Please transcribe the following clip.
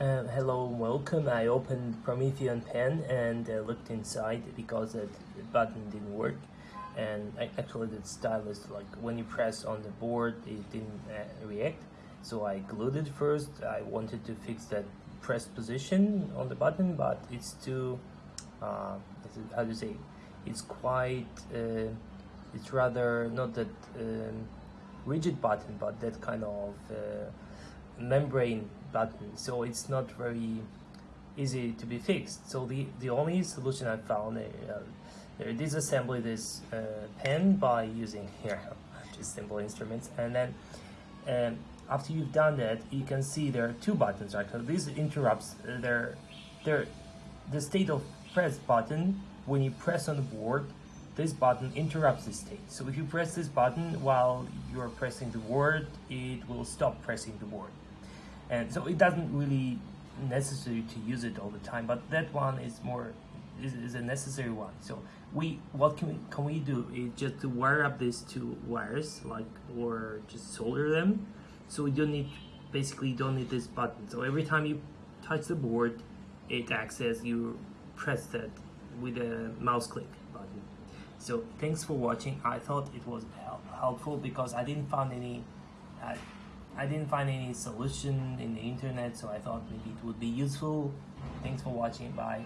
Uh, hello, welcome. I opened Promethean Pen and uh, looked inside because the button didn't work. And I, actually, the stylus, like when you press on the board, it didn't uh, react. So I glued it first. I wanted to fix that press position on the button, but it's too, uh, how do you say, it's quite, uh, it's rather not that um, rigid button, but that kind of uh, membrane button so it's not very easy to be fixed. So the the only solution i found uh, uh, disassemble this uh, pen by using here just simple instruments and then um, after you've done that you can see there are two buttons right? So this interrupts uh, their their the state of press button when you press on the board this button interrupts the state. So if you press this button while you're pressing the board it will stop pressing the board and so it doesn't really necessary to use it all the time but that one is more is, is a necessary one. So we what can we can we do? Is just to wire up these two wires like or just solder them. So we don't need basically don't need this button. So every time you touch the board it acts as you press that with a mouse click button so thanks for watching i thought it was helpful because i didn't find any I didn't find any solution in the internet so I thought maybe it would be useful. Thanks for watching. Bye.